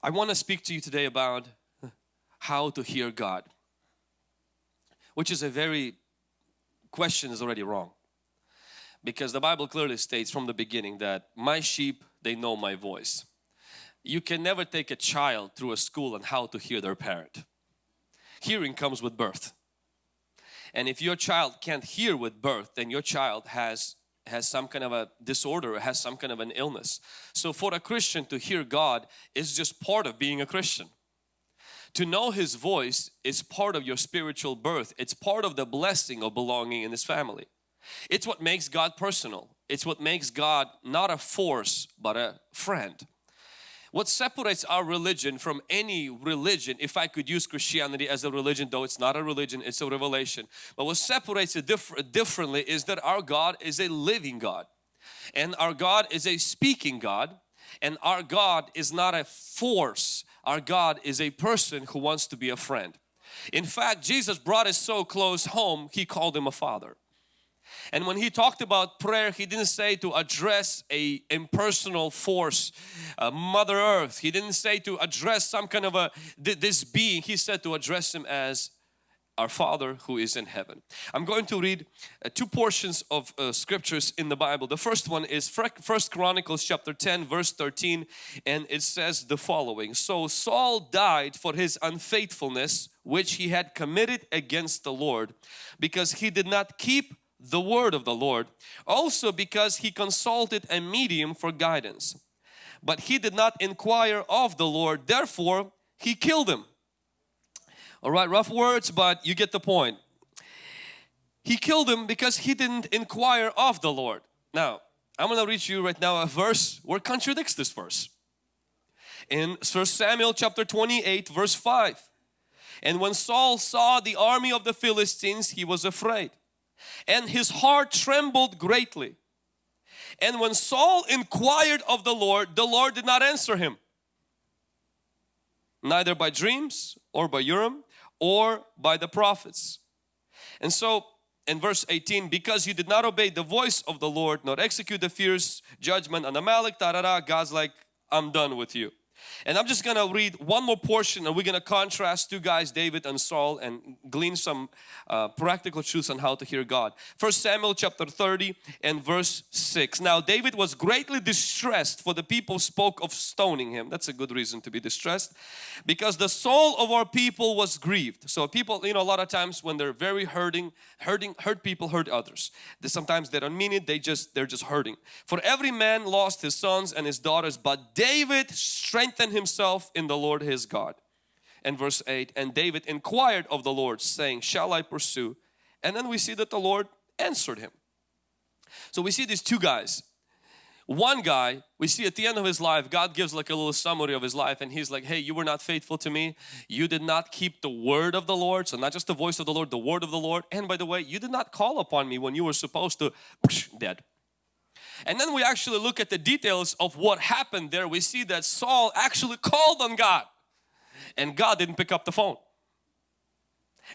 I want to speak to you today about how to hear God, which is a very question is already wrong because the Bible clearly states from the beginning that my sheep they know my voice. You can never take a child through a school on how to hear their parent. Hearing comes with birth. And if your child can't hear with birth then your child has has some kind of a disorder has some kind of an illness. So for a Christian to hear God is just part of being a Christian. To know His voice is part of your spiritual birth. It's part of the blessing of belonging in His family. It's what makes God personal. It's what makes God not a force but a friend. What separates our religion from any religion, if I could use Christianity as a religion, though it's not a religion, it's a revelation. But what separates it diff differently is that our God is a living God. And our God is a speaking God. And our God is not a force. Our God is a person who wants to be a friend. In fact, Jesus brought us so close home, He called Him a Father. And when he talked about prayer, he didn't say to address a impersonal force, uh, Mother Earth. He didn't say to address some kind of a this being. He said to address him as our Father who is in heaven. I'm going to read uh, two portions of uh, scriptures in the Bible. The first one is First Chronicles chapter 10 verse 13 and it says the following. So Saul died for his unfaithfulness which he had committed against the Lord because he did not keep the word of the Lord. Also because he consulted a medium for guidance. But he did not inquire of the Lord, therefore he killed him. Alright, rough words, but you get the point. He killed him because he didn't inquire of the Lord. Now, I'm going to read you right now a verse where contradicts this verse. In 1 Samuel chapter 28 verse 5. And when Saul saw the army of the Philistines, he was afraid and his heart trembled greatly. And when Saul inquired of the Lord, the Lord did not answer him. Neither by dreams or by Urim or by the prophets. And so in verse 18, because you did not obey the voice of the Lord, nor execute the fierce judgment on Amalek, da, God's like, I'm done with you. And I'm just gonna read one more portion and we're gonna contrast two guys, David and Saul and glean some uh, practical truths on how to hear God. First Samuel chapter 30 and verse 6. Now David was greatly distressed for the people spoke of stoning him. That's a good reason to be distressed because the soul of our people was grieved. So people, you know, a lot of times when they're very hurting, hurting, hurt people hurt others. They, sometimes they don't mean it, they just, they're just hurting. For every man lost his sons and his daughters, but David strengthened himself in the Lord his God. And verse 8, and David inquired of the Lord saying, shall I pursue? And then we see that the Lord answered him. So we see these two guys. One guy, we see at the end of his life, God gives like a little summary of his life and he's like, hey, you were not faithful to me. You did not keep the word of the Lord. So not just the voice of the Lord, the word of the Lord. And by the way, you did not call upon me when you were supposed to, dead. And then we actually look at the details of what happened there. We see that Saul actually called on God and God didn't pick up the phone.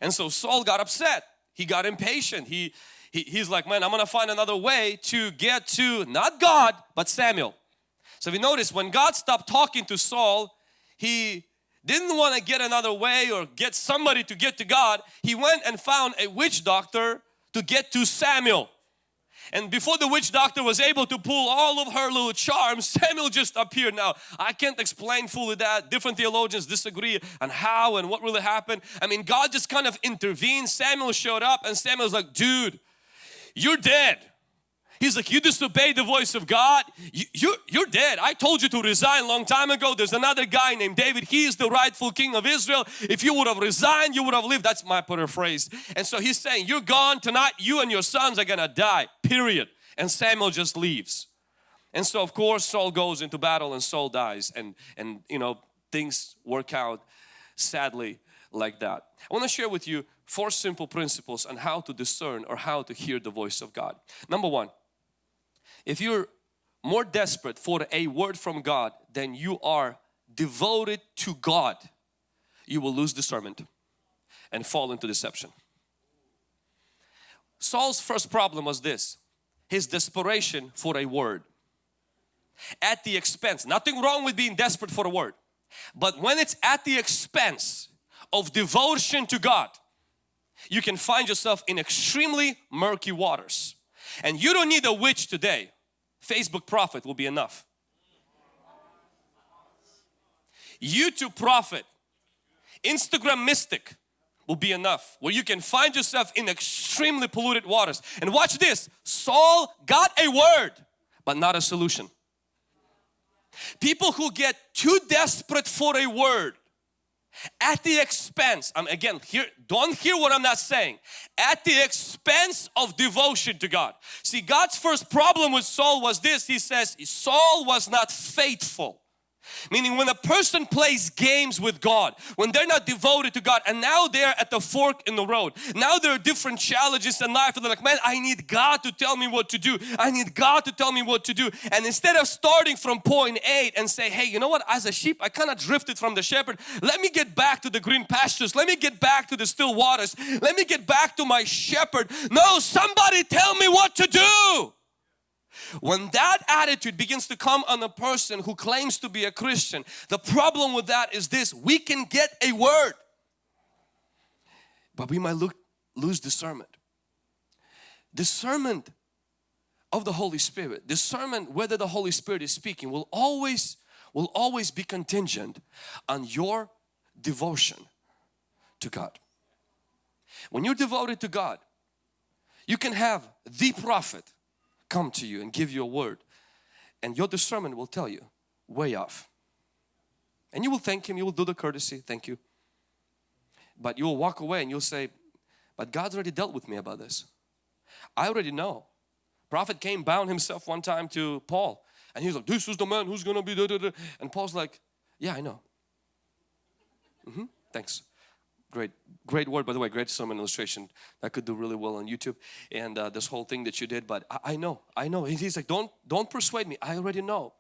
And so Saul got upset. He got impatient. He, he he's like, man, I'm gonna find another way to get to not God, but Samuel. So we notice when God stopped talking to Saul, he didn't want to get another way or get somebody to get to God. He went and found a witch doctor to get to Samuel. And before the witch doctor was able to pull all of her little charms, Samuel just appeared. Now, I can't explain fully that. Different theologians disagree on how and what really happened. I mean, God just kind of intervened. Samuel showed up and Samuel's like, dude, you're dead. He's like, you disobeyed the voice of God. You, you, you're dead. I told you to resign long time ago. There's another guy named David. He is the rightful king of Israel. If you would have resigned, you would have lived. That's my paraphrase. And so he's saying, you're gone tonight. You and your sons are going to die, period. And Samuel just leaves. And so of course Saul goes into battle and Saul dies and, and you know, things work out sadly like that. I want to share with you four simple principles on how to discern or how to hear the voice of God. Number one, if you're more desperate for a word from God than you are devoted to God, you will lose discernment and fall into deception. Saul's first problem was this, his desperation for a word. At the expense, nothing wrong with being desperate for a word. But when it's at the expense of devotion to God, you can find yourself in extremely murky waters. And you don't need a witch today. Facebook prophet will be enough. YouTube prophet, Instagram mystic will be enough where you can find yourself in extremely polluted waters. And watch this, Saul got a word but not a solution. People who get too desperate for a word at the expense, I'm again here, don't hear what I'm not saying, at the expense of devotion to God. See God's first problem with Saul was this, he says Saul was not faithful. Meaning when a person plays games with God, when they're not devoted to God and now they're at the fork in the road. Now there are different challenges in life and they're like, man, I need God to tell me what to do. I need God to tell me what to do. And instead of starting from point eight and say, hey, you know what, as a sheep, I kind of drifted from the shepherd. Let me get back to the green pastures. Let me get back to the still waters. Let me get back to my shepherd. No, somebody tell me what to do. When that attitude begins to come on a person who claims to be a Christian, the problem with that is this, we can get a word, but we might look, lose discernment. Discernment of the Holy Spirit, discernment whether the Holy Spirit is speaking will always, will always be contingent on your devotion to God. When you're devoted to God, you can have the prophet come to you and give you a word and your discernment will tell you way off. And you will thank him you will do the courtesy thank you. But you will walk away and you'll say but God's already dealt with me about this. I already know. Prophet came bound himself one time to Paul and he's like this is the man who's gonna be da, da, da. and Paul's like yeah I know. Mm -hmm. thanks great great word by the way great sermon illustration that could do really well on YouTube and uh, this whole thing that you did but I, I know I know. He's like don't don't persuade me. I already know.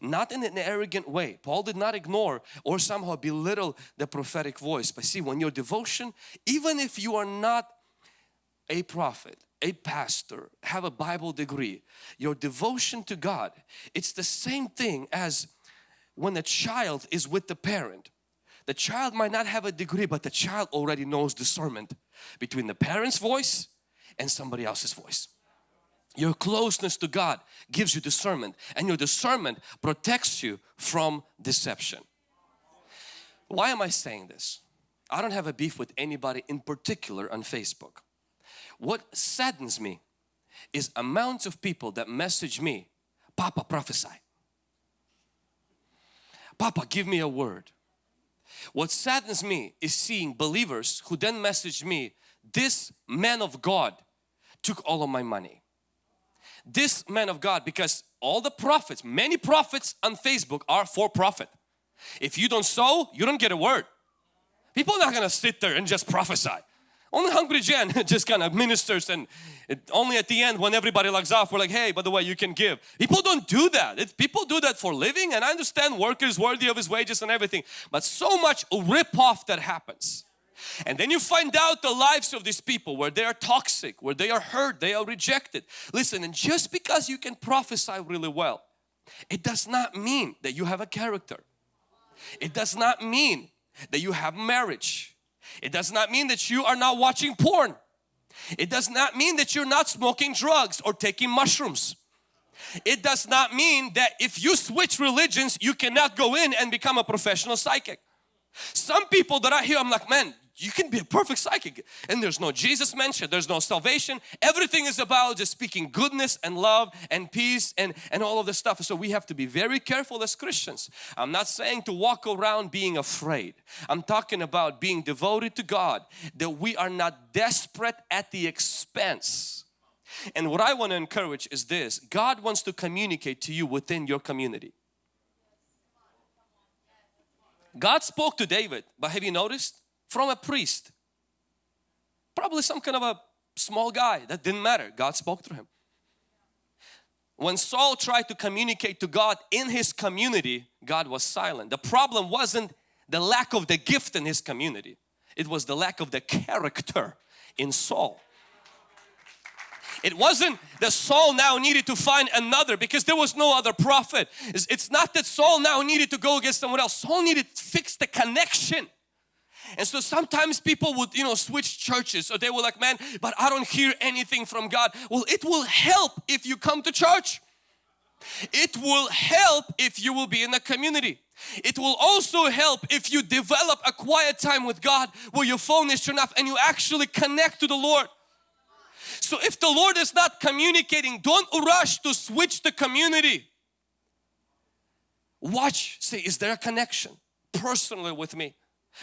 Not in an arrogant way. Paul did not ignore or somehow belittle the prophetic voice but see when your devotion even if you are not a prophet a pastor have a Bible degree your devotion to God it's the same thing as when a child is with the parent the child might not have a degree but the child already knows discernment between the parent's voice and somebody else's voice. Your closeness to God gives you discernment and your discernment protects you from deception. Why am I saying this? I don't have a beef with anybody in particular on Facebook. What saddens me is amounts of people that message me, Papa prophesy. Papa give me a word. What saddens me is seeing believers who then message me, this man of God took all of my money. This man of God, because all the prophets, many prophets on Facebook are for profit. If you don't sow, you don't get a word. People are not going to sit there and just prophesy. Only Hungry Gen just kind of ministers and it, only at the end when everybody logs off we're like hey by the way you can give. People don't do that. If people do that for living and I understand workers worthy of his wages and everything but so much rip off that happens. And then you find out the lives of these people where they are toxic, where they are hurt, they are rejected. Listen and just because you can prophesy really well it does not mean that you have a character. It does not mean that you have marriage. It does not mean that you are not watching porn. It does not mean that you're not smoking drugs or taking mushrooms. It does not mean that if you switch religions, you cannot go in and become a professional psychic. Some people that I hear, I'm like, man, you can be a perfect psychic. And there's no Jesus mentioned. There's no salvation. Everything is about just speaking goodness and love and peace and and all of this stuff. So we have to be very careful as Christians. I'm not saying to walk around being afraid. I'm talking about being devoted to God that we are not desperate at the expense. And what I want to encourage is this. God wants to communicate to you within your community. God spoke to David but have you noticed from a priest. Probably some kind of a small guy that didn't matter. God spoke through him. When Saul tried to communicate to God in his community, God was silent. The problem wasn't the lack of the gift in his community. It was the lack of the character in Saul. It wasn't that Saul now needed to find another because there was no other prophet. It's, not that Saul now needed to go against someone else. Saul needed to fix the connection. And so sometimes people would, you know, switch churches. So they were like, man, but I don't hear anything from God. Well, it will help if you come to church. It will help if you will be in a community. It will also help if you develop a quiet time with God where your phone is turned off and you actually connect to the Lord. So if the Lord is not communicating, don't rush to switch the community. Watch, say, is there a connection personally with me?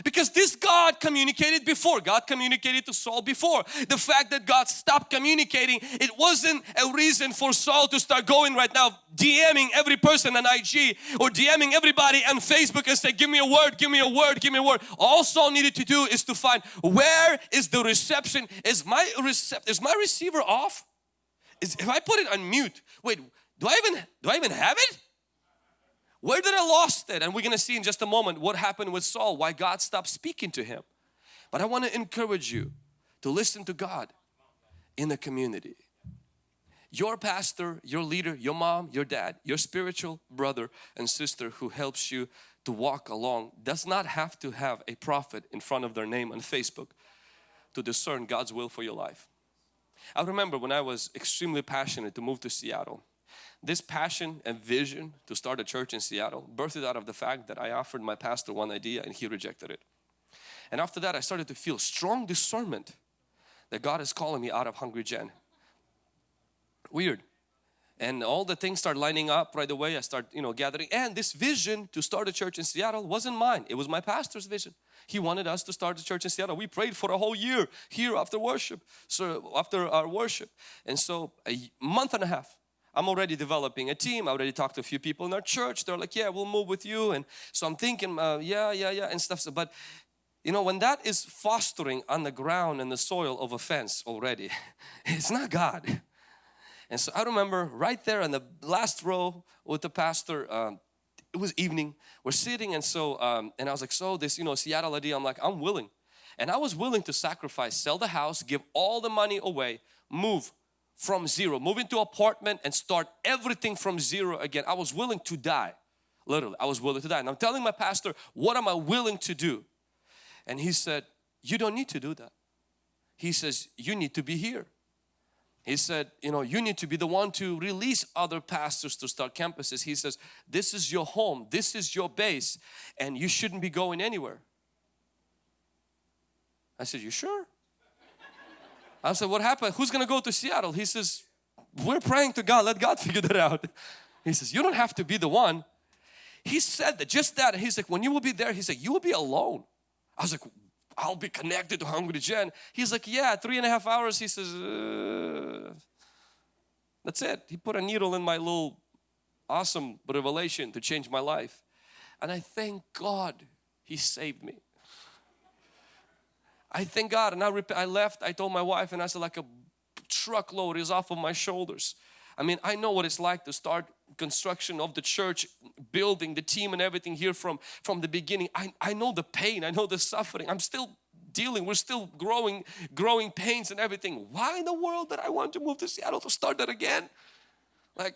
Because this God communicated before. God communicated to Saul before. The fact that God stopped communicating, it wasn't a reason for Saul to start going right now DMing every person on IG or DMing everybody on Facebook and say, give me a word, give me a word, give me a word. All Saul needed to do is to find where is the reception? Is my is my receiver off? Is if I put it on mute, wait, do I even do I even have it? Where did I lost it? And we're going to see in just a moment what happened with Saul, why God stopped speaking to him. But I want to encourage you to listen to God in the community. Your pastor, your leader, your mom, your dad, your spiritual brother and sister who helps you to walk along does not have to have a prophet in front of their name on Facebook to discern God's will for your life. I remember when I was extremely passionate to move to Seattle this passion and vision to start a church in Seattle birthed out of the fact that I offered my pastor one idea and he rejected it. And after that I started to feel strong discernment that God is calling me out of Hungry Gen. Weird. And all the things start lining up right away. I start, you know, gathering. And this vision to start a church in Seattle wasn't mine. It was my pastor's vision. He wanted us to start a church in Seattle. We prayed for a whole year here after worship. So after our worship. And so a month and a half I'm already developing a team. I already talked to a few people in our church. They're like, yeah, we'll move with you. And so I'm thinking, uh, yeah, yeah, yeah, and stuff. So, but you know, when that is fostering on the ground and the soil of offense already, it's not God. And so I remember right there in the last row with the pastor, um, it was evening, we're sitting and so, um, and I was like, so this, you know, Seattle idea, I'm like, I'm willing. And I was willing to sacrifice, sell the house, give all the money away, move from zero, move into apartment and start everything from zero again. I was willing to die. Literally, I was willing to die. And I'm telling my pastor, what am I willing to do? And he said, you don't need to do that. He says, you need to be here. He said, you know, you need to be the one to release other pastors to start campuses. He says, this is your home, this is your base, and you shouldn't be going anywhere. I said, you sure? I said, what happened? Who's going to go to Seattle? He says, we're praying to God. Let God figure that out. He says, you don't have to be the one. He said that, just that. He's like, when you will be there, he's like, you will be alone. I was like, I'll be connected to Hungry Gen. He's like, yeah, three and a half hours. He says, uh, that's it. He put a needle in my little awesome revelation to change my life. And I thank God He saved me. I thank God and I, rep I left, I told my wife and I said like a truckload is off of my shoulders. I mean, I know what it's like to start construction of the church, building the team and everything here from, from the beginning. I, I know the pain, I know the suffering. I'm still dealing, we're still growing, growing pains and everything. Why in the world did I want to move to Seattle to start that again? Like,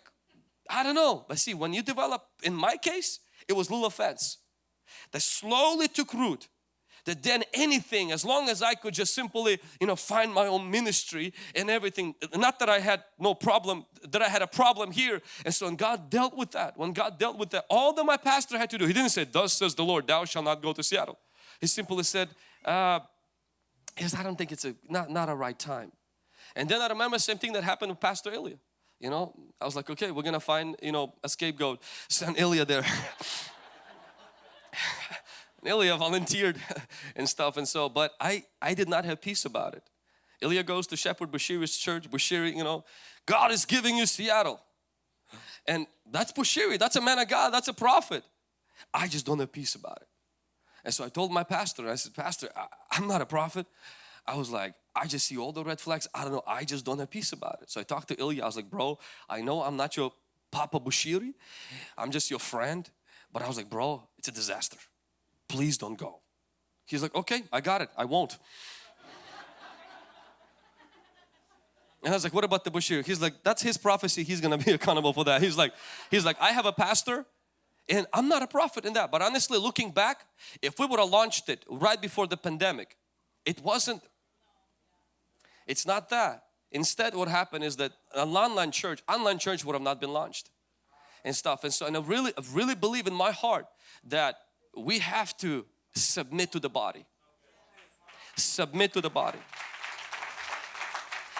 I don't know. But see, when you develop, in my case, it was little offense that slowly took root that then anything as long as I could just simply you know find my own ministry and everything not that I had no problem that I had a problem here. And so when God dealt with that when God dealt with that all that my pastor had to do he didn't say thus says the Lord thou shall not go to Seattle. He simply said uh, yes I don't think it's a not, not a right time. And then I remember same thing that happened with Pastor Ilya you know I was like okay we're gonna find you know a scapegoat. Send Ilya there Ilya volunteered and stuff and so but I I did not have peace about it. Ilya goes to Shepherd Bushiri's church Bushiri you know God is giving you Seattle. And that's Bushiri that's a man of God that's a prophet. I just don't have peace about it. And so I told my pastor I said pastor I, I'm not a prophet. I was like I just see all the red flags. I don't know I just don't have peace about it. So I talked to Ilya. I was like bro I know I'm not your Papa Bushiri I'm just your friend. But I was like bro it's a disaster please don't go. He's like, okay, I got it, I won't. And I was like, what about the Bashir? He's like, that's his prophecy. He's gonna be accountable for that. He's like, he's like, I have a pastor and I'm not a prophet in that. But honestly, looking back, if we would have launched it right before the pandemic, it wasn't, it's not that. Instead, what happened is that an online church, online church would have not been launched and stuff. And so, and I really, I really believe in my heart that we have to submit to the body. Submit to the body.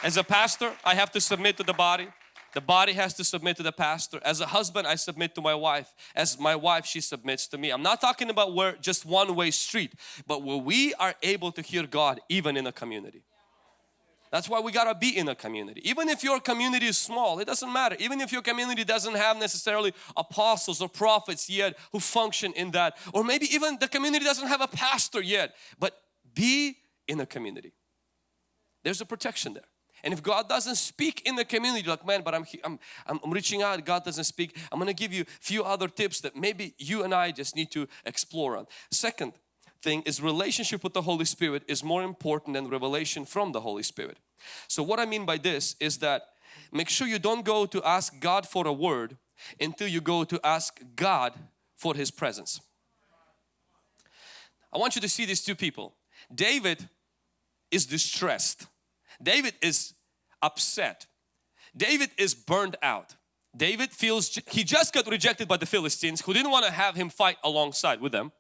As a pastor, I have to submit to the body. The body has to submit to the pastor. As a husband, I submit to my wife. As my wife, she submits to me. I'm not talking about where just one way street, but where we are able to hear God even in a community. That's why we gotta be in a community. Even if your community is small, it doesn't matter. Even if your community doesn't have necessarily apostles or prophets yet who function in that, or maybe even the community doesn't have a pastor yet, but be in a community. There's a protection there. And if God doesn't speak in the community, like man, but I'm, I'm, I'm reaching out, God doesn't speak. I'm gonna give you a few other tips that maybe you and I just need to explore on. Second, thing is relationship with the Holy Spirit is more important than revelation from the Holy Spirit. So what I mean by this is that make sure you don't go to ask God for a word until you go to ask God for His presence. I want you to see these two people. David is distressed. David is upset. David is burned out. David feels he just got rejected by the Philistines who didn't want to have him fight alongside with them.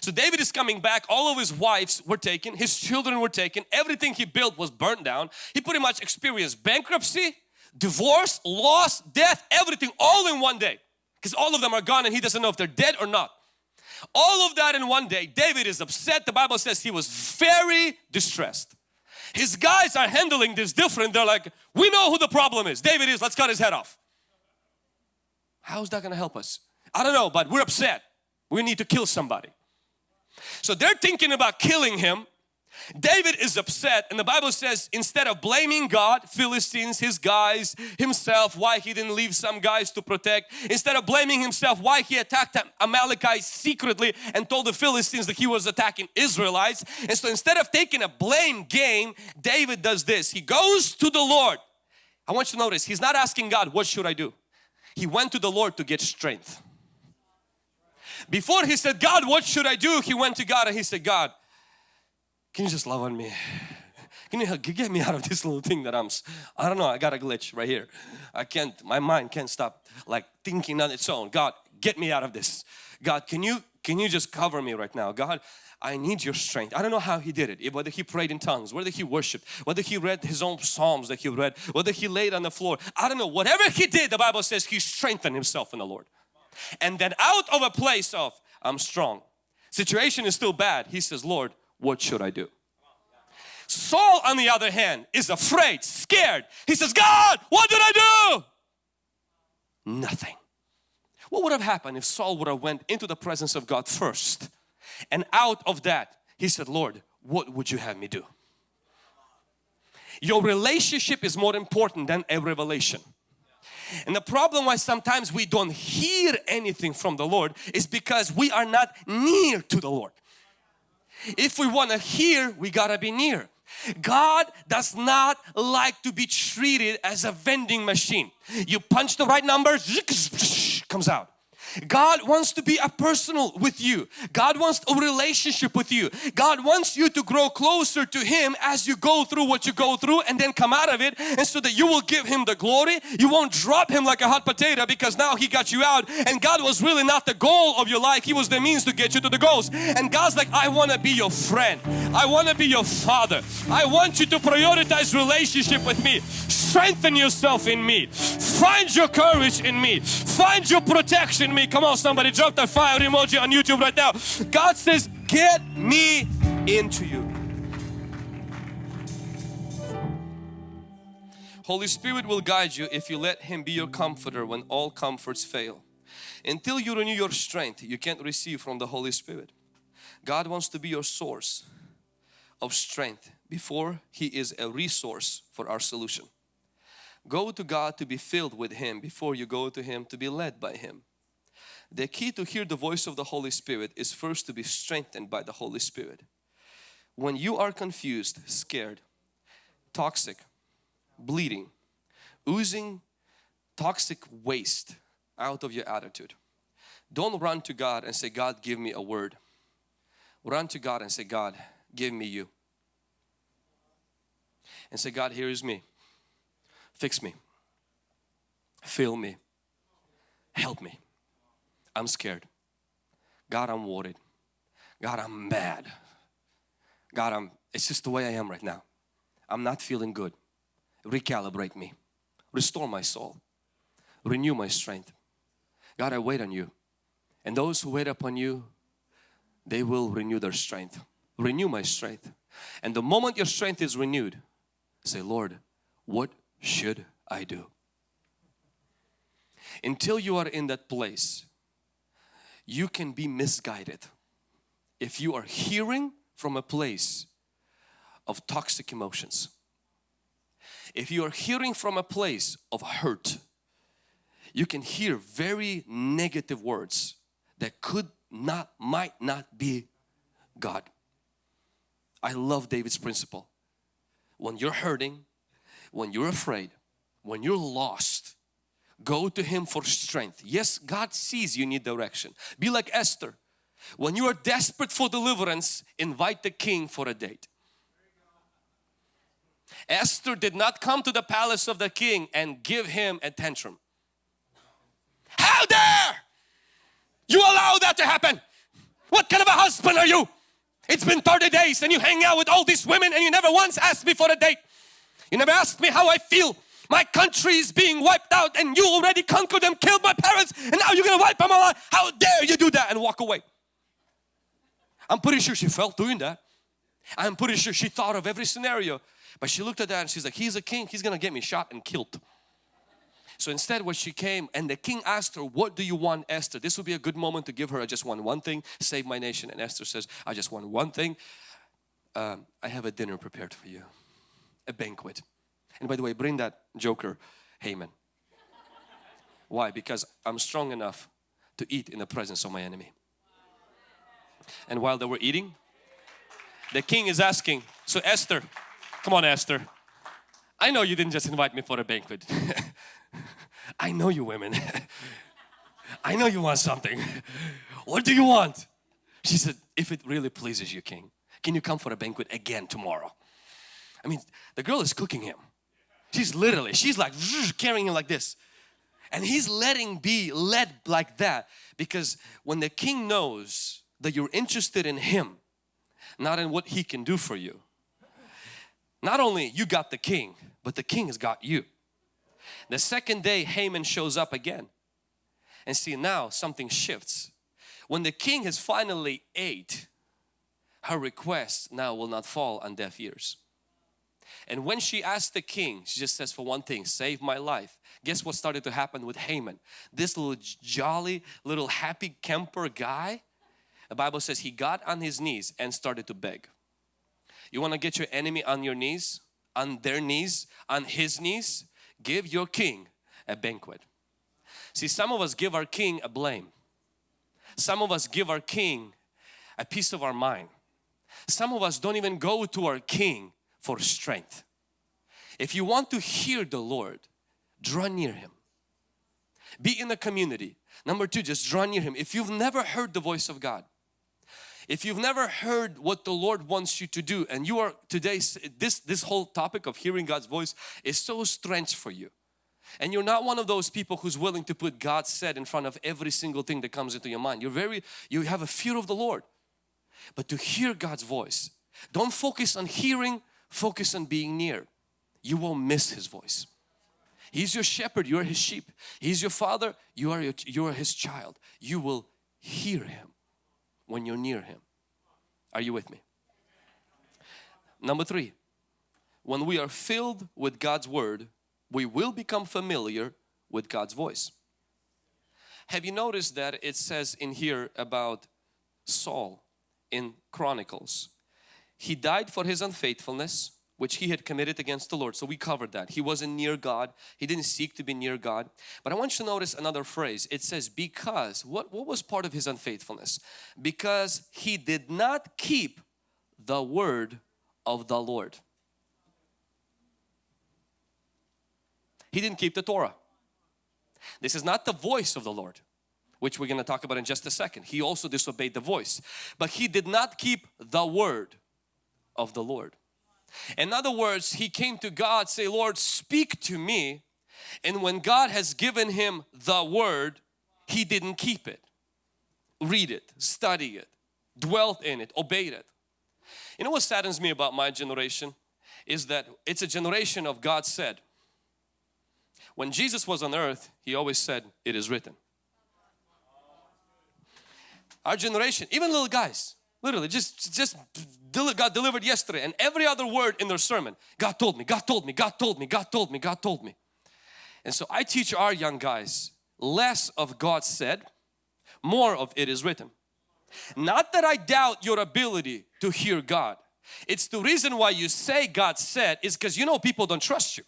So David is coming back, all of his wives were taken, his children were taken, everything he built was burnt down. He pretty much experienced bankruptcy, divorce, loss, death, everything all in one day. Because all of them are gone and he doesn't know if they're dead or not. All of that in one day. David is upset. The Bible says he was very distressed. His guys are handling this different. They're like, we know who the problem is. David is, let's cut his head off. How's that going to help us? I don't know, but we're upset. We need to kill somebody. So they're thinking about killing him. David is upset and the Bible says instead of blaming God, Philistines, his guys, himself, why he didn't leave some guys to protect, instead of blaming himself why he attacked Amalekites secretly and told the Philistines that he was attacking Israelites. And so instead of taking a blame game, David does this. He goes to the Lord. I want you to notice, he's not asking God, what should I do? He went to the Lord to get strength. Before he said, God, what should I do? He went to God and he said, God, can you just love on me? Can you help, get me out of this little thing that I'm, I don't know, I got a glitch right here. I can't, my mind can't stop like thinking on its own. God, get me out of this. God, can you, can you just cover me right now? God, I need your strength. I don't know how he did it, whether he prayed in tongues, whether he worshiped, whether he read his own psalms that he read, whether he laid on the floor. I don't know, whatever he did, the Bible says he strengthened himself in the Lord. And then out of a place of, I'm strong. Situation is still bad. He says, Lord, what should I do? Saul on the other hand is afraid, scared. He says, God, what did I do? Nothing. What would have happened if Saul would have went into the presence of God first and out of that he said, Lord, what would you have me do? Your relationship is more important than a revelation. And the problem why sometimes we don't hear anything from the Lord is because we are not near to the Lord. If we want to hear, we gotta be near. God does not like to be treated as a vending machine. You punch the right number, comes out. God wants to be a personal with you. God wants a relationship with you. God wants you to grow closer to Him as you go through what you go through and then come out of it and so that you will give Him the glory. You won't drop Him like a hot potato because now He got you out and God was really not the goal of your life. He was the means to get you to the goals. And God's like, I want to be your friend. I want to be your father. I want you to prioritize relationship with me. Strengthen yourself in me. Find your courage in me. Find your protection me. Come on somebody, drop that fire emoji on YouTube right now. God says, get me into you. Holy Spirit will guide you if you let Him be your comforter when all comforts fail. Until you renew your strength, you can't receive from the Holy Spirit. God wants to be your source of strength before He is a resource for our solution. Go to God to be filled with Him before you go to Him to be led by Him. The key to hear the voice of the Holy Spirit is first to be strengthened by the Holy Spirit. When you are confused, scared, toxic, bleeding, oozing toxic waste out of your attitude. Don't run to God and say, God, give me a word. Run to God and say, God, give me you. And say, God, here is me. Fix me. Fill me. Help me. I'm scared. God, I'm worried. God, I'm mad. God, I'm, it's just the way I am right now. I'm not feeling good. Recalibrate me. Restore my soul. Renew my strength. God, I wait on you. And those who wait upon you, they will renew their strength. Renew my strength. And the moment your strength is renewed, say, Lord, what should I do? Until you are in that place, you can be misguided. If you are hearing from a place of toxic emotions, if you are hearing from a place of hurt, you can hear very negative words that could not, might not be God. I love David's principle. When you're hurting, when you're afraid, when you're lost, go to Him for strength. Yes, God sees you need direction. Be like Esther. When you are desperate for deliverance, invite the king for a date. Esther did not come to the palace of the king and give him a tantrum. How dare you allow that to happen? What kind of a husband are you? It's been 30 days and you hang out with all these women and you never once asked me for a date. You never asked me how I feel. My country is being wiped out and you already conquered them, killed my parents and now you're gonna wipe them out. How dare you do that and walk away. I'm pretty sure she felt doing that. I'm pretty sure she thought of every scenario. But she looked at that and she's like, he's a king, he's gonna get me shot and killed. So instead when she came and the king asked her, what do you want Esther? This would be a good moment to give her, I just want one thing, save my nation. And Esther says, I just want one thing. Um, I have a dinner prepared for you, a banquet. And by the way, bring that joker Haman. Why? Because I'm strong enough to eat in the presence of my enemy. And while they were eating, the king is asking, so Esther, come on Esther, I know you didn't just invite me for a banquet. I know you women. I know you want something. What do you want? She said, if it really pleases you, king, can you come for a banquet again tomorrow? I mean, the girl is cooking him. She's literally, she's like carrying him like this. And he's letting be led like that because when the king knows that you're interested in him, not in what he can do for you. Not only you got the king, but the king has got you. The second day Haman shows up again and see now something shifts. When the king has finally ate, her request now will not fall on deaf ears. And when she asked the king, she just says for one thing, save my life. Guess what started to happen with Haman? This little jolly, little happy camper guy the Bible says he got on his knees and started to beg. You want to get your enemy on your knees, on their knees, on his knees? Give your king a banquet. See, some of us give our king a blame. Some of us give our king a piece of our mind. Some of us don't even go to our king for strength. If you want to hear the Lord, draw near Him. Be in the community. Number two, just draw near Him. If you've never heard the voice of God, if you've never heard what the Lord wants you to do and you are today, this, this whole topic of hearing God's voice is so strange for you. And you're not one of those people who's willing to put God said in front of every single thing that comes into your mind. You're very, you have a fear of the Lord. But to hear God's voice, don't focus on hearing, focus on being near. You won't miss His voice. He's your shepherd, you are His sheep. He's your father, you are, your, you are His child. You will hear Him when you're near Him. Are you with me? Number three, when we are filled with God's Word, we will become familiar with God's voice. Have you noticed that it says in here about Saul in Chronicles? He died for his unfaithfulness which he had committed against the Lord. So we covered that. He wasn't near God. He didn't seek to be near God. But I want you to notice another phrase. It says because. What, what was part of his unfaithfulness? Because he did not keep the word of the Lord. he didn't keep the Torah. This is not the voice of the Lord which we're going to talk about in just a second. He also disobeyed the voice. But he did not keep the word of the Lord. In other words, he came to God say, Lord, speak to me. And when God has given him the word, he didn't keep it. Read it, study it, dwelt in it, obeyed it. You know what saddens me about my generation? Is that it's a generation of God said. When Jesus was on earth, He always said, it is written. Our generation, even little guys, literally just, just got delivered yesterday and every other word in their sermon, God told me, God told me, God told me, God told me, God told me. And so I teach our young guys less of God said, more of it is written. Not that I doubt your ability to hear God. It's the reason why you say God said is because you know people don't trust you.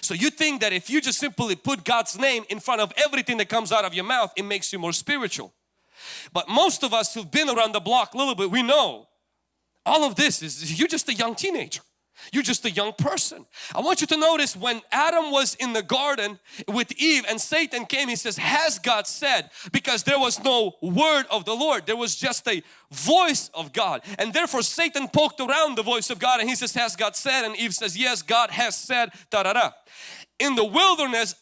So you think that if you just simply put God's name in front of everything that comes out of your mouth, it makes you more spiritual. But most of us who've been around the block a little bit, we know all of this is you're just a young teenager. You're just a young person. I want you to notice when Adam was in the garden with Eve and Satan came, he says, has God said? Because there was no word of the Lord. There was just a voice of God. And therefore Satan poked around the voice of God and he says, has God said? And Eve says, yes, God has said, da da. In the wilderness,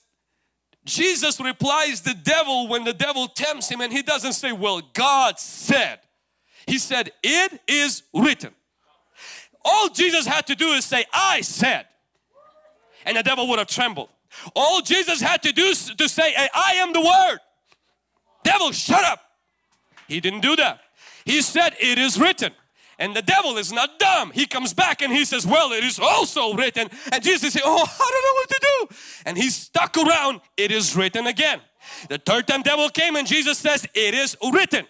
Jesus replies the devil when the devil tempts him and he doesn't say, well, God said. He said, it is written. All Jesus had to do is say, I said. And the devil would have trembled. All Jesus had to do is to say, I am the word. Devil, shut up. He didn't do that. He said, it is written. And the devil is not dumb. He comes back and he says, well, it is also written. And Jesus said, oh, I don't know what to do. And he stuck around, it is written again. The third time devil came and Jesus says, it is written.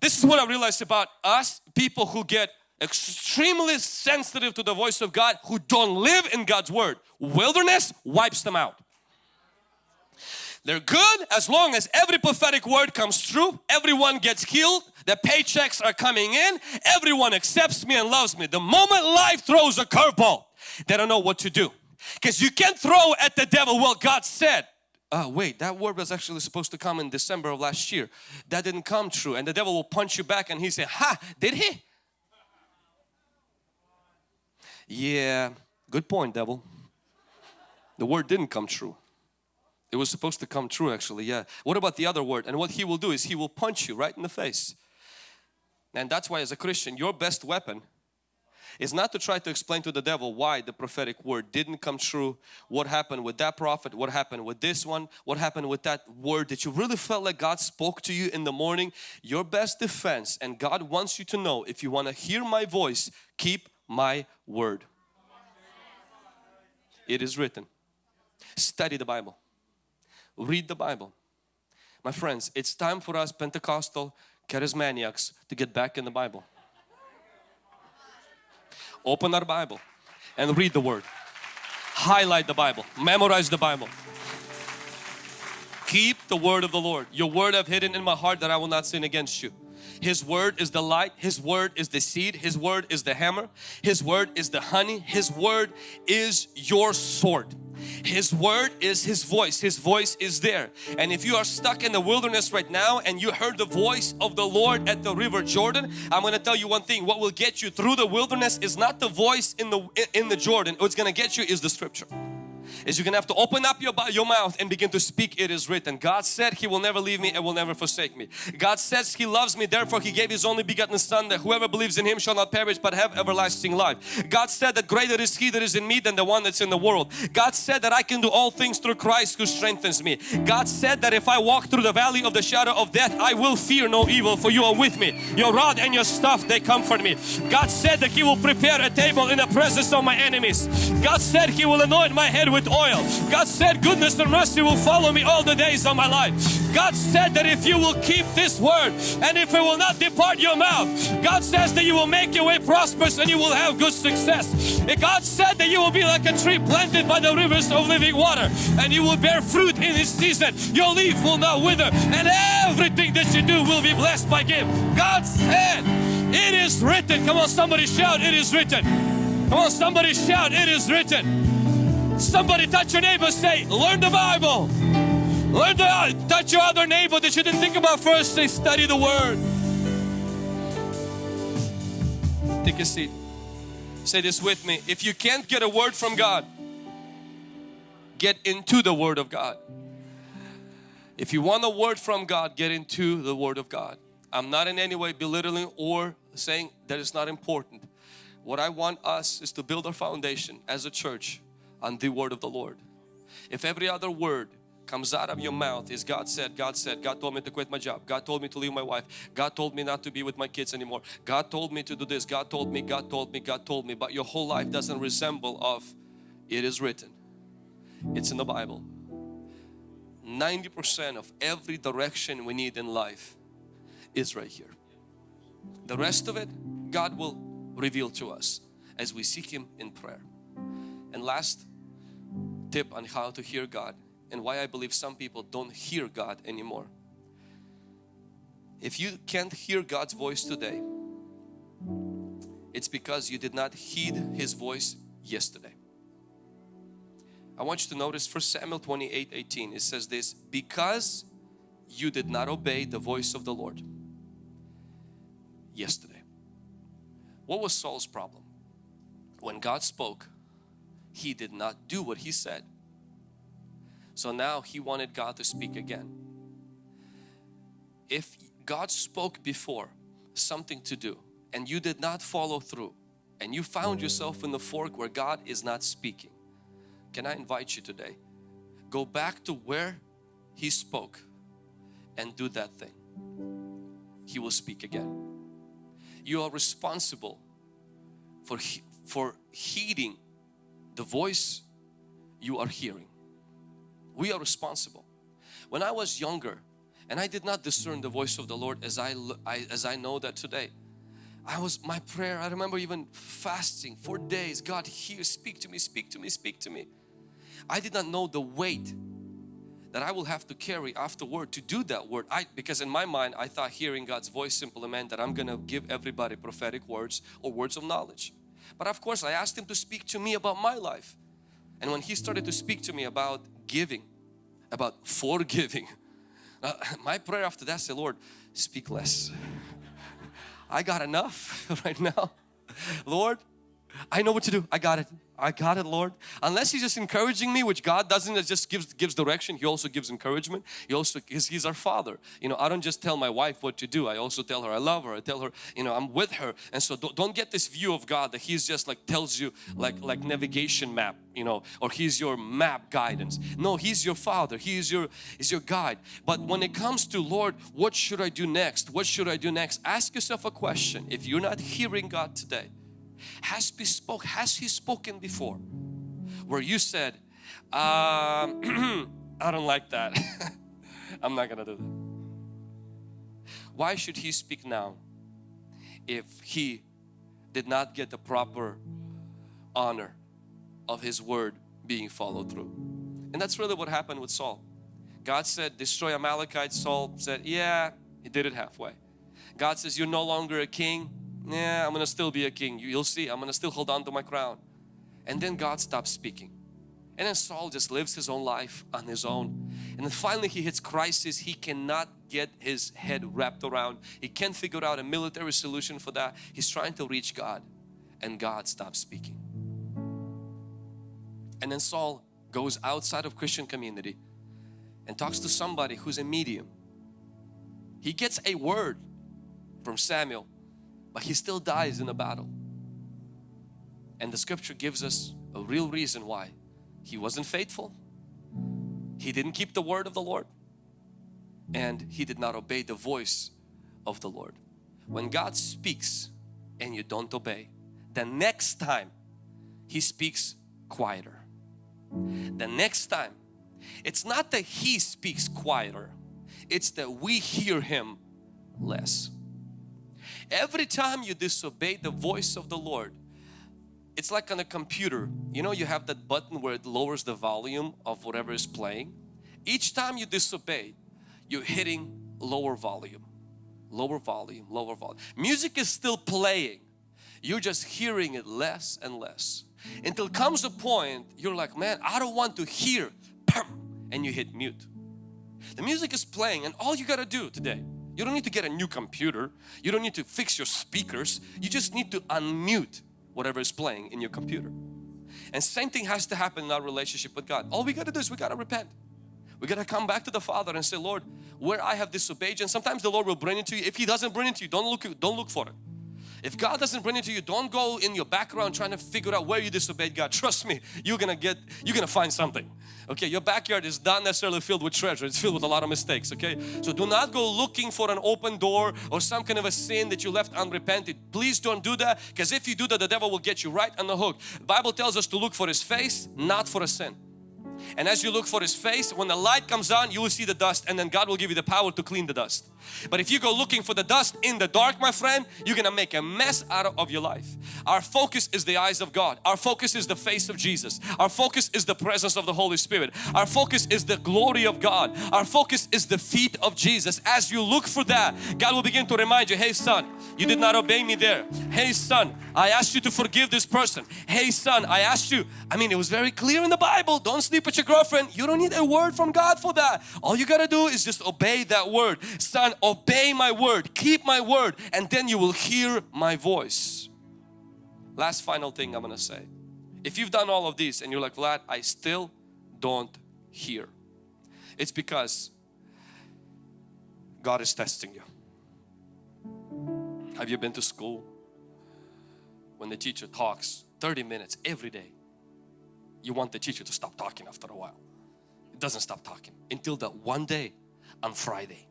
This is what I realized about us, people who get extremely sensitive to the voice of God, who don't live in God's Word. Wilderness wipes them out. They're good as long as every prophetic word comes true, everyone gets healed, the paychecks are coming in, everyone accepts me and loves me. The moment life throws a curveball, they don't know what to do. Because you can't throw at the devil, well God said, oh wait that word was actually supposed to come in December of last year. That didn't come true and the devil will punch you back and he say, ha, did he? Yeah, good point devil. The word didn't come true. It was supposed to come true actually, yeah. What about the other word? And what he will do is he will punch you right in the face. And that's why as a Christian, your best weapon is not to try to explain to the devil why the prophetic word didn't come true, what happened with that prophet, what happened with this one, what happened with that word that you really felt like God spoke to you in the morning. Your best defense and God wants you to know if you want to hear my voice, keep my word. It is written. Study the Bible read the Bible. My friends, it's time for us Pentecostal charismaniacs to get back in the Bible. Open our Bible and read the Word. Highlight the Bible. Memorize the Bible. Keep the word of the Lord. Your word I've hidden in my heart that I will not sin against you. His word is the light. His word is the seed. His word is the hammer. His word is the honey. His word is your sword. His word is His voice. His voice is there. And if you are stuck in the wilderness right now and you heard the voice of the Lord at the river Jordan, I'm going to tell you one thing. What will get you through the wilderness is not the voice in the in the Jordan. What's going to get you is the scripture is you're gonna have to open up your, your mouth and begin to speak it is written. God said he will never leave me and will never forsake me. God says he loves me therefore he gave his only begotten son that whoever believes in him shall not perish but have everlasting life. God said that greater is he that is in me than the one that's in the world. God said that I can do all things through Christ who strengthens me. God said that if I walk through the valley of the shadow of death I will fear no evil for you are with me. Your rod and your staff they comfort me. God said that he will prepare a table in the presence of my enemies. God said he will anoint my head with oil. God said goodness and mercy will follow me all the days of my life. God said that if you will keep this word and if it will not depart your mouth, God says that you will make your way prosperous and you will have good success. And God said that you will be like a tree planted by the rivers of living water and you will bear fruit in its season. Your leaf will not wither and everything that you do will be blessed by Him. God said, it is written. Come on, somebody shout, it is written. Come on, somebody shout, it is written. Somebody touch your neighbor, say, learn the Bible. Learn the, uh, touch your other neighbor that you didn't think about first, say, study the Word. Take a seat. Say this with me. If you can't get a word from God, get into the Word of God. If you want a word from God, get into the Word of God. I'm not in any way belittling or saying that it's not important. What I want us is to build our foundation as a church on the word of the Lord. If every other word comes out of your mouth is God said, God said, God told me to quit my job, God told me to leave my wife, God told me not to be with my kids anymore, God told me to do this, God told me, God told me, God told me, but your whole life doesn't resemble of it is written. It's in the Bible. 90% of every direction we need in life is right here. The rest of it, God will reveal to us as we seek Him in prayer. And last tip on how to hear God and why I believe some people don't hear God anymore. If you can't hear God's voice today, it's because you did not heed His voice yesterday. I want you to notice 1 Samuel 28 18 it says this because you did not obey the voice of the Lord yesterday. What was Saul's problem? When God spoke, he did not do what he said. So now he wanted God to speak again. If God spoke before something to do and you did not follow through and you found yourself in the fork where God is not speaking, can I invite you today? Go back to where He spoke and do that thing. He will speak again you are responsible for, for heeding the voice you are hearing. We are responsible. When I was younger and I did not discern the voice of the Lord as I, I as I know that today, I was my prayer. I remember even fasting for days. God, here, speak to me, speak to me, speak to me. I did not know the weight that I will have to carry afterward to do that word. I because in my mind I thought hearing God's voice simply meant that I'm gonna give everybody prophetic words or words of knowledge. But of course I asked Him to speak to me about my life. And when He started to speak to me about giving, about forgiving, uh, my prayer after that said, Lord, speak less. I got enough right now. Lord, I know what to do. I got it. I got it Lord. Unless He's just encouraging me, which God doesn't, it just gives, gives direction. He also gives encouragement. He also, he's, he's our Father. You know, I don't just tell my wife what to do. I also tell her I love her. I tell her, you know, I'm with her. And so don't, don't get this view of God that He's just like tells you like, like navigation map, you know, or He's your map guidance. No, He's your Father. He is your, is your guide. But when it comes to Lord, what should I do next? What should I do next? Ask yourself a question. If you're not hearing God today, has he spoke has he spoken before? Where you said um, I don't like that. I'm not gonna do that. Why should he speak now if he did not get the proper honor of his word being followed through? And that's really what happened with Saul. God said destroy Amalekites Saul said yeah he did it halfway. God says you're no longer a king yeah, I'm gonna still be a king. You'll see, I'm gonna still hold on to my crown. And then God stops speaking. And then Saul just lives his own life on his own. And then finally he hits crisis. He cannot get his head wrapped around. He can't figure out a military solution for that. He's trying to reach God and God stops speaking. And then Saul goes outside of Christian community and talks to somebody who's a medium. He gets a word from Samuel but he still dies in a battle. And the scripture gives us a real reason why. He wasn't faithful. He didn't keep the word of the Lord. And he did not obey the voice of the Lord. When God speaks and you don't obey, the next time He speaks quieter. The next time, it's not that He speaks quieter, it's that we hear Him less. Every time you disobey the voice of the Lord, it's like on a computer. You know you have that button where it lowers the volume of whatever is playing. Each time you disobey, you're hitting lower volume, lower volume, lower volume. Music is still playing. You're just hearing it less and less. until comes a point you're like man I don't want to hear and you hit mute the music is playing and all you got to do today you don't need to get a new computer. You don't need to fix your speakers. You just need to unmute whatever is playing in your computer. And same thing has to happen in our relationship with God. All we got to do is we got to repent. We got to come back to the Father and say Lord where I have disobeyed you. and sometimes the Lord will bring it to you. If He doesn't bring it to you don't look don't look for it if God doesn't bring it to you, don't go in your background trying to figure out where you disobeyed God. Trust me, you're gonna get, you're gonna find something. Okay, your backyard is not necessarily filled with treasure. It's filled with a lot of mistakes. Okay, so do not go looking for an open door or some kind of a sin that you left unrepented. Please don't do that because if you do that, the devil will get you right on the hook. The Bible tells us to look for His face, not for a sin. And as you look for His face, when the light comes on, you will see the dust and then God will give you the power to clean the dust. But if you go looking for the dust in the dark, my friend, you're gonna make a mess out of your life. Our focus is the eyes of God. Our focus is the face of Jesus. Our focus is the presence of the Holy Spirit. Our focus is the glory of God. Our focus is the feet of Jesus. As you look for that, God will begin to remind you, hey son, you did not obey me there. Hey son, I asked you to forgive this person. Hey son, I asked you, I mean it was very clear in the Bible, don't sleep with your girlfriend. You don't need a word from God for that. All you gotta do is just obey that word. Son, obey my word, keep my word and then you will hear my voice. Last final thing I'm gonna say. If you've done all of these and you're like, Vlad, I still don't hear. It's because God is testing you. Have you been to school? When the teacher talks 30 minutes every day, you want the teacher to stop talking after a while. It doesn't stop talking until that one day on Friday.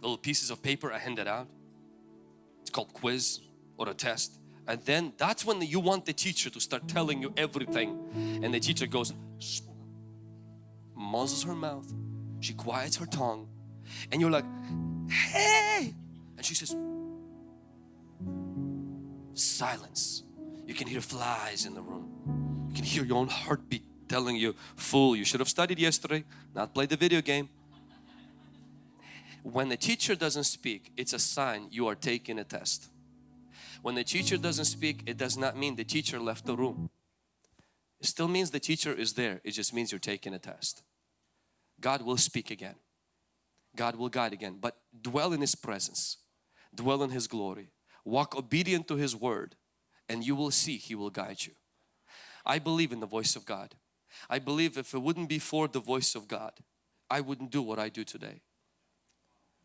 Little pieces of paper are handed out. It's called quiz or a test. And then that's when you want the teacher to start telling you everything. And the teacher goes, muzzles her mouth. She quiets her tongue. And you're like, hey! And she says, silence. You can hear flies in the room. You can hear your own heartbeat telling you, fool, you should have studied yesterday, not played the video game. When the teacher doesn't speak, it's a sign you are taking a test. When the teacher doesn't speak, it does not mean the teacher left the room. It still means the teacher is there. It just means you're taking a test. God will speak again. God will guide again. But dwell in His presence. Dwell in His glory. Walk obedient to His word and you will see He will guide you. I believe in the voice of God. I believe if it wouldn't be for the voice of God, I wouldn't do what I do today.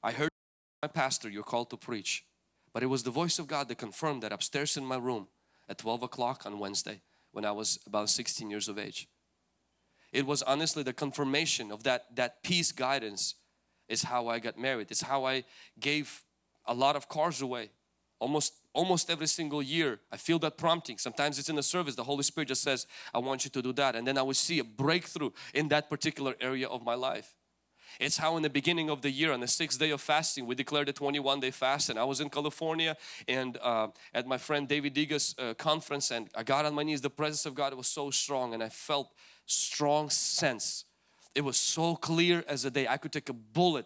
I heard my pastor, you're called to preach. But it was the voice of God that confirmed that upstairs in my room at 12 o'clock on Wednesday when I was about 16 years of age. It was honestly the confirmation of that, that peace guidance is how I got married. It's how I gave a lot of cars away. Almost almost every single year I feel that prompting. Sometimes it's in the service. The Holy Spirit just says, I want you to do that. And then I would see a breakthrough in that particular area of my life. It's how in the beginning of the year on the sixth day of fasting we declared a 21 day fast and I was in California and uh, at my friend David Diga's uh, conference and I got on my knees. The presence of God was so strong and I felt strong sense. It was so clear as a day. I could take a bullet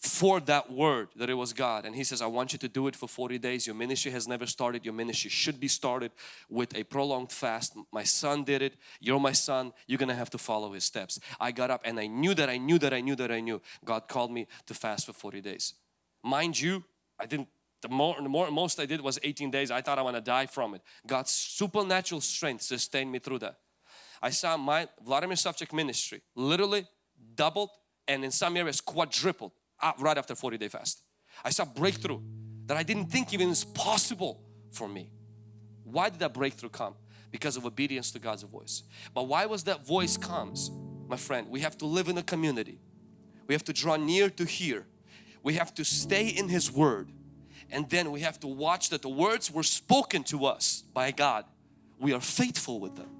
for that word that it was God. And he says I want you to do it for 40 days. Your ministry has never started. Your ministry should be started with a prolonged fast. My son did it. You're my son. You're gonna have to follow his steps. I got up and I knew that I knew that I knew that I knew God called me to fast for 40 days. Mind you I didn't the more, the more most I did was 18 days. I thought I want to die from it. God's supernatural strength sustained me through that. I saw my Vladimir Savchuk ministry literally doubled and in some areas quadrupled Ah, right after 40 day fast. I saw breakthrough that I didn't think even is possible for me. Why did that breakthrough come? Because of obedience to God's voice. But why was that voice comes? My friend, we have to live in a community. We have to draw near to hear. We have to stay in His Word. And then we have to watch that the words were spoken to us by God. We are faithful with them.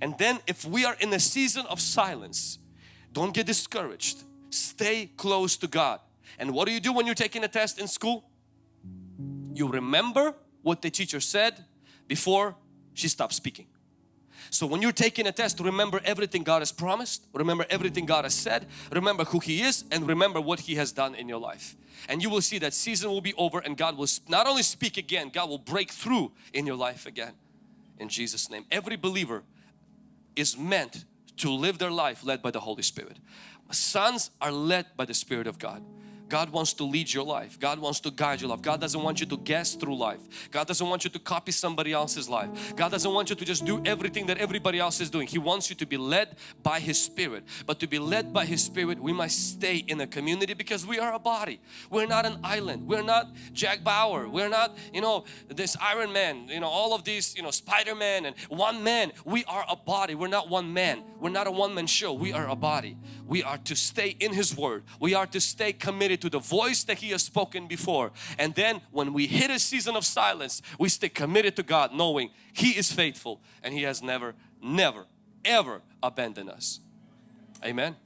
And then if we are in a season of silence, don't get discouraged Stay close to God. And what do you do when you're taking a test in school? You remember what the teacher said before she stopped speaking. So when you're taking a test, remember everything God has promised, remember everything God has said, remember who He is and remember what He has done in your life. And you will see that season will be over and God will not only speak again, God will break through in your life again. in Jesus name. Every believer is meant to live their life led by the Holy Spirit. Sons are led by the Spirit of God. God wants to lead your life. God wants to guide your life. God doesn't want you to guess through life. God doesn't want you to copy somebody else's life. God doesn't want you to just do everything that everybody else is doing. He wants you to be led by His Spirit. But to be led by His Spirit, we must stay in a community because we are a body. We're not an island. We're not Jack Bauer. We're not, you know, this Iron Man, you know, all of these, you know, Spider-Man and one man. We are a body. We're not one man. We're not a one-man show. We are a body. We are to stay in His Word. We are to stay committed to the voice that He has spoken before. And then when we hit a season of silence, we stay committed to God knowing He is faithful and He has never, never, ever abandoned us. Amen.